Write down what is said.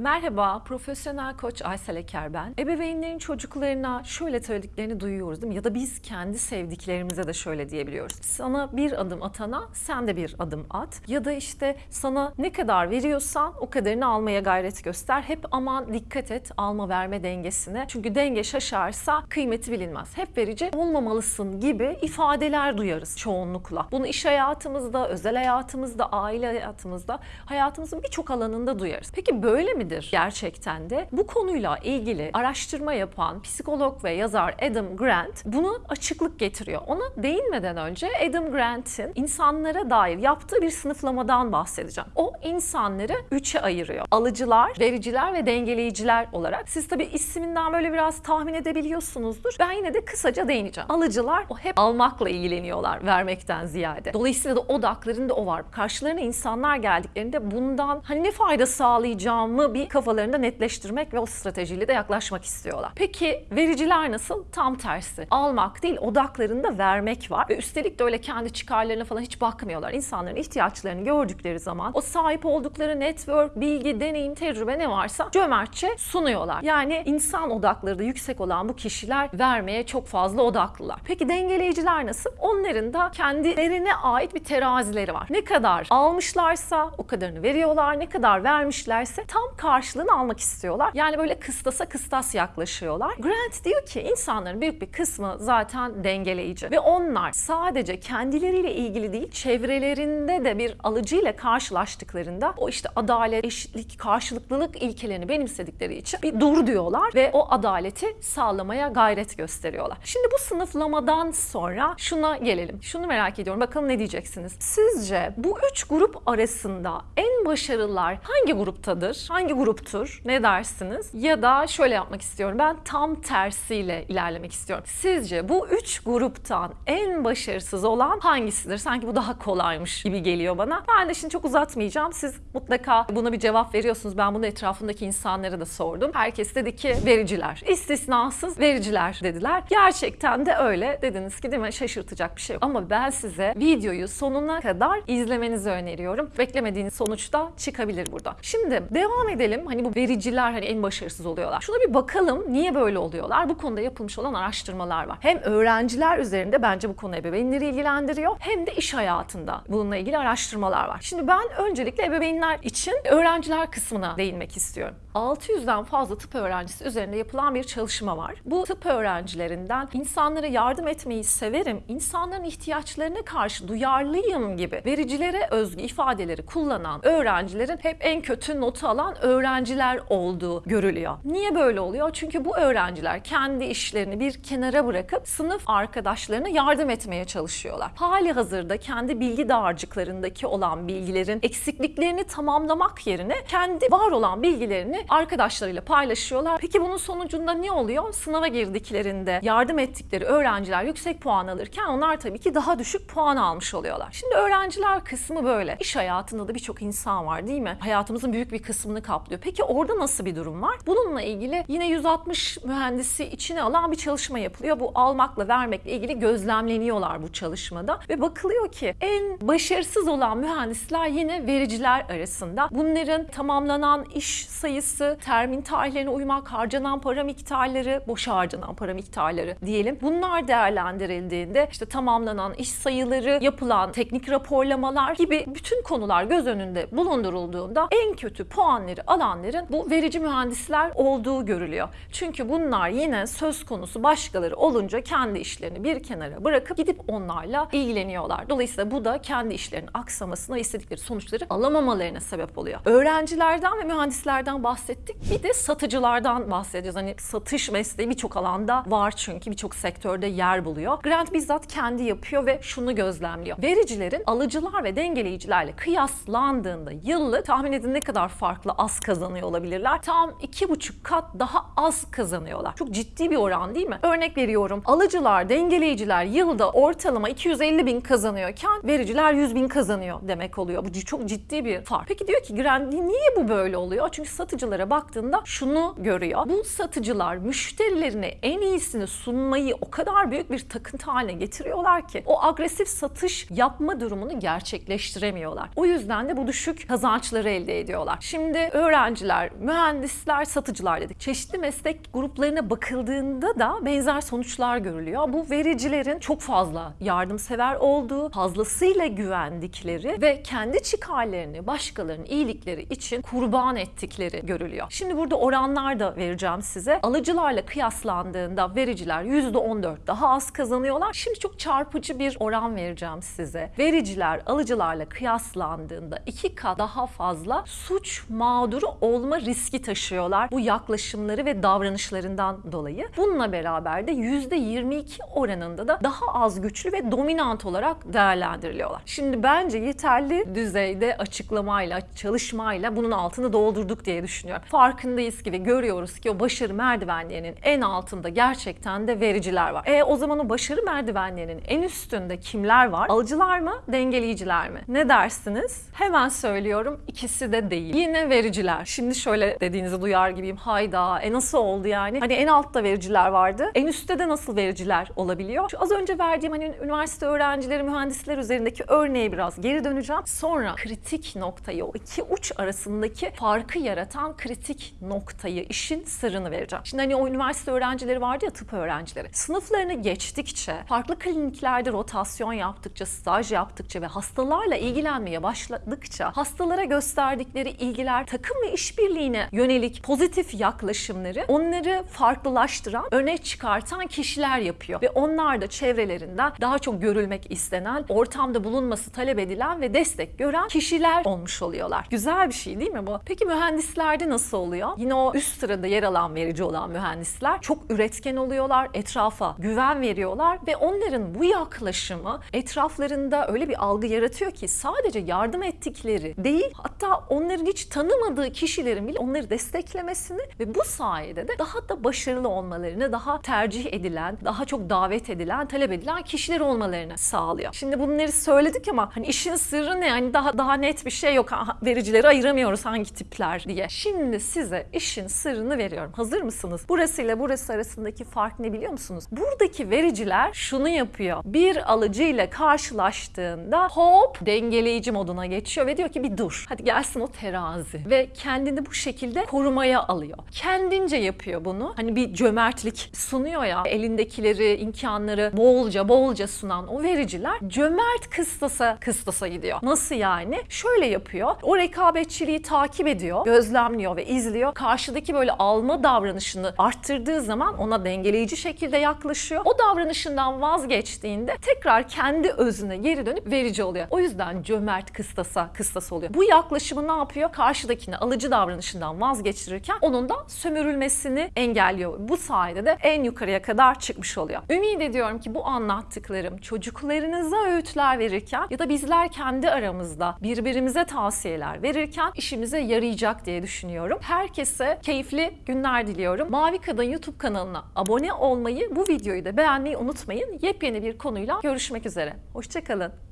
Merhaba, profesyonel koç Aysel Eker ben. Ebeveynlerin çocuklarına şöyle söylediklerini duyuyoruz değil mi? Ya da biz kendi sevdiklerimize de şöyle diyebiliyoruz. Sana bir adım atana sen de bir adım at. Ya da işte sana ne kadar veriyorsan o kadarını almaya gayret göster. Hep aman dikkat et alma verme dengesine. Çünkü denge şaşarsa kıymeti bilinmez. Hep verici olmamalısın gibi ifadeler duyarız çoğunlukla. Bunu iş hayatımızda, özel hayatımızda, aile hayatımızda, hayatımızın birçok alanında duyarız. Peki böyle midir gerçekten de? Bu konuyla ilgili araştırma yapan psikolog ve yazar Adam Grant bunu açıklık getiriyor. Ona değinmeden önce Adam Grant'in insanlara dair yaptığı bir sınıflamadan bahsedeceğim. O insanları üçe ayırıyor. Alıcılar, vericiler ve dengeleyiciler olarak. Siz tabii isminden böyle biraz tahmin edebiliyorsunuzdur. Ben yine de kısaca değineceğim. Alıcılar o hep almakla ilgileniyorlar vermekten ziyade. Dolayısıyla da odaklarında o var. Karşılarına insanlar geldiklerinde bundan hani ne fayda sağlayacağımı bir kafalarında netleştirmek ve o stratejiyle de yaklaşmak istiyorlar. Peki vericiler nasıl? Tam tersi. Almak değil odaklarında vermek var ve üstelik de öyle kendi çıkarlarına falan hiç bakmıyorlar. İnsanların ihtiyaçlarını gördükleri zaman o sahip oldukları network, bilgi, deneyim, tecrübe ne varsa cömertçe sunuyorlar. Yani insan odakları da yüksek olan bu kişiler vermeye çok fazla odaklılar. Peki dengeleyiciler nasıl? Onların da kendilerine ait bir terazileri var. Ne kadar almışlarsa o kadarını veriyorlar. Ne kadar vermişlerse tam karşılığını almak istiyorlar. Yani böyle kıstasa kıstas yaklaşıyorlar. Grant diyor ki insanların büyük bir kısmı zaten dengeleyici ve onlar sadece kendileriyle ilgili değil çevrelerinde de bir alıcıyla karşılaştıklarında o işte adalet, eşitlik, karşılıklılık ilkelerini benimsedikleri için bir dur diyorlar ve o adaleti sağlamaya gayret gösteriyorlar. Şimdi bu sınıflamadan sonra şuna gelelim. Şunu merak ediyorum. Bakalım ne diyeceksiniz? Sizce bu üç grup arasında en başarılılar hangi gruptadır? Hangi gruptur? Ne dersiniz? Ya da şöyle yapmak istiyorum. Ben tam tersiyle ilerlemek istiyorum. Sizce bu üç gruptan en başarısız olan hangisidir? Sanki bu daha kolaymış gibi geliyor bana. Ben de şimdi çok uzatmayacağım. Siz mutlaka buna bir cevap veriyorsunuz. Ben bunu etrafındaki insanlara da sordum. Herkes dedi ki vericiler. İstisnasız vericiler dediler. Gerçekten de öyle. Dediniz ki değil mi? Şaşırtacak bir şey yok. Ama ben size videoyu sonuna kadar izlemenizi öneriyorum. Beklemediğiniz sonuç da çıkabilir burada. Şimdi devam edelim. Hani bu vericiler hani en başarısız oluyorlar. Şuna bir bakalım niye böyle oluyorlar? Bu konuda yapılmış olan araştırmalar var. Hem öğrenciler üzerinde bence bu konu ebeveynleri ilgilendiriyor hem de iş hayatında bununla ilgili araştırmalar var. Şimdi ben öncelikle ebeveynler için öğrenciler kısmına değinmek istiyorum. 600'den fazla tıp öğrencisi üzerinde yapılan bir çalışma var. Bu tıp öğrencilerinden insanlara yardım etmeyi severim, insanların ihtiyaçlarına karşı duyarlıyım gibi vericilere özgü ifadeleri kullanan öğrencilerin hep en kötü notu alan öğrenciler olduğu görülüyor. Niye böyle oluyor? Çünkü bu öğrenciler kendi işlerini bir kenara bırakıp sınıf arkadaşlarına yardım etmeye çalışıyorlar. Hali hazırda kendi bilgi dağarcıklarındaki olan bilgilerin eksikliklerini tamamlamak yerine kendi var olan bilgilerini arkadaşlarıyla paylaşıyorlar. Peki bunun sonucunda ne oluyor? Sınava girdiklerinde yardım ettikleri öğrenciler yüksek puan alırken onlar tabii ki daha düşük puan almış oluyorlar. Şimdi öğrenciler kısmı böyle. İş hayatında da birçok insan var değil mi? Hayatımızın büyük bir kısmını kaplıyor. Peki orada nasıl bir durum var? Bununla ilgili yine 160 mühendisi içine alan bir çalışma yapılıyor. Bu almakla vermekle ilgili gözlemleniyorlar bu çalışmada ve bakılıyor ki en başarısız olan mühendisler yine vericiler arasında. Bunların tamamlanan iş sayısı, termin tarihlerine uymak, harcanan para miktarları, boş harcanan para miktarları diyelim. Bunlar değerlendirildiğinde işte tamamlanan iş sayıları, yapılan teknik raporlamalar gibi bütün konular göz önünde bulundurulduğunda en kötü puanları alanların bu verici mühendisler olduğu görülüyor. Çünkü bunlar yine söz konusu başkaları olunca kendi işlerini bir kenara bırakıp gidip onlarla ilgileniyorlar. Dolayısıyla bu da kendi işlerinin aksamasına istedikleri sonuçları alamamalarına sebep oluyor. Öğrencilerden ve mühendislerden bahsettik. Bir de satıcılardan bahsedeceğiz. Hani satış mesleği birçok alanda var çünkü birçok sektörde yer buluyor. Grant bizzat kendi yapıyor ve şunu gözlemliyor. Vericilerin alıcılar ve dengeleyicilerle kıyaslandığında yıllık tahmin edin ne kadar farklı az kazanıyor olabilirler. Tam iki buçuk kat daha az kazanıyorlar. Çok ciddi bir oran değil mi? Örnek veriyorum. Alıcılar, dengeleyiciler yılda ortalama 250 bin kazanıyorken vericiler 100 bin kazanıyor demek oluyor. Bu çok ciddi bir fark. Peki diyor ki Grant niye bu böyle oluyor? Çünkü satıcılara baktığında şunu görüyor. Bu satıcılar müşterilerine en iyisini sunmayı o kadar büyük bir takıntı haline getiriyorlar ki o agresif satış yapma durumunu gerçekleştiremiyorlar. O yüzden de bu düşük kazançları elde ediyorlar. Şimdi öğrenciler, mühendisler, satıcılar dedik. Çeşitli meslek gruplarına bakıldığında da benzer sonuçlar görülüyor. Bu vericilerin çok fazla yardımsever olduğu, fazlasıyla güvendikleri ve kendi çıkarlarını başkalarının iyilikleri için kurban ettikleri görülüyor. Şimdi burada oranlar da vereceğim size. Alıcılarla kıyaslandığında vericiler %14 daha az kazanıyorlar. Şimdi çok çarpıcı bir oran vereceğim size. Vericiler alıcılarla kıyaslandığında iki kat daha fazla suç mağduru olma riski taşıyorlar. Bu yaklaşımları ve davranışlarından dolayı. Bununla beraber de %22 oranında da daha az güçlü ve dominant olarak değerlendiriliyorlar. Şimdi bence yeterli düzeyde açıklamayla, çalışmayla bunun altını doldurduk diye düşünüyorum. Farkındayız ki ve görüyoruz ki o başarı merdivenlerinin en altında gerçekten de vericiler var. E o zaman o başarı merdivenlerinin en üstünde kimler var? Alıcılar mı, dengeleyiciler mi? Ne dersiniz? Hemen söylüyorum ikisi de değil. Yine vericiler. Şimdi şöyle dediğinizi duyar gibiyim. Hayda e nasıl oldu yani? Hani en altta vericiler vardı. En üstte de nasıl vericiler olabiliyor? Şu az önce verdiğim hani üniversite öğrencileri, mühendisler üzerindeki örneğe biraz geri döneceğim. Sonra kritik noktayı, o iki uç arasındaki farkı yaratan kritik noktayı, işin sırrını vereceğim. Şimdi hani o üniversite öğrencileri vardı ya tıp öğrencileri. Sınıflarını geçtikçe, farklı kliniklerde rotasyon yaptıkça, staj yaptıkça ve hastalarla ilgilenmeye başladıkça hastalara gösterdikleri ilgiler, takım ve işbirliğine yönelik pozitif yaklaşımları onları farklılaştıran, öne çıkartan kişiler yapıyor. Ve onlar da çevrelerinden daha çok görülmek istenen, ortamda bulunması talep edilen ve destek gören kişiler olmuş oluyorlar. Güzel bir şey değil mi bu? Peki mühendislerde nasıl oluyor? Yine o üst sırada yer alan verici olan mühendisler çok üretken oluyorlar, etrafa güven veriyorlar ve onların bu yaklaşımı etraflarında öyle bir algı yaratıyor ki sadece yardım ettikleri değil hatta onların hiç tanımadığı kişilerin bile onları desteklemesini ve bu sayede de daha da başarılı olmalarını, daha tercih edilen, daha çok davet edilen, talep edilen kişiler olmalarını sağlıyor. Şimdi bunları söyledik ama hani işin sırrı ne? Yani daha daha net bir şey yok. Vericileri ayıramıyoruz hangi tipler diye. Şimdi size işin sırrını veriyorum. Hazır mısınız? Burası ile burası arasındaki fark ne biliyor musunuz? Buradaki vericiler şunu yapıyor. Bir alıcıyla karşılaştığında hop dengeleyici moduna geçiyor ve diyor ki bir dur. Hadi gelsin o terazi. Kendini bu şekilde korumaya alıyor. Kendince yapıyor bunu. Hani bir cömertlik sunuyor ya elindekileri, imkanları bolca bolca sunan o vericiler cömert kıstasa kıstasa gidiyor. Nasıl yani? Şöyle yapıyor. O rekabetçiliği takip ediyor, gözlemliyor ve izliyor. Karşıdaki böyle alma davranışını arttırdığı zaman ona dengeleyici şekilde yaklaşıyor. O davranışından vazgeçtiğinde tekrar kendi özüne geri dönüp verici oluyor. O yüzden cömert kıstasa kıstas oluyor. Bu yaklaşımı ne yapıyor? Karşıdakini alıcı davranışından vazgeçirirken onun da sömürülmesini engelliyor. Bu sayede de en yukarıya kadar çıkmış oluyor. Ümit ediyorum ki bu anlattıklarım çocuklarınıza öğütler verirken ya da bizler kendi aramızda birbirimize tavsiyeler verirken işimize yarayacak diye düşünüyorum. Herkese keyifli günler diliyorum. Mavi Kadın YouTube kanalına abone olmayı, bu videoyu da beğenmeyi unutmayın. Yepyeni bir konuyla görüşmek üzere. Hoşçakalın.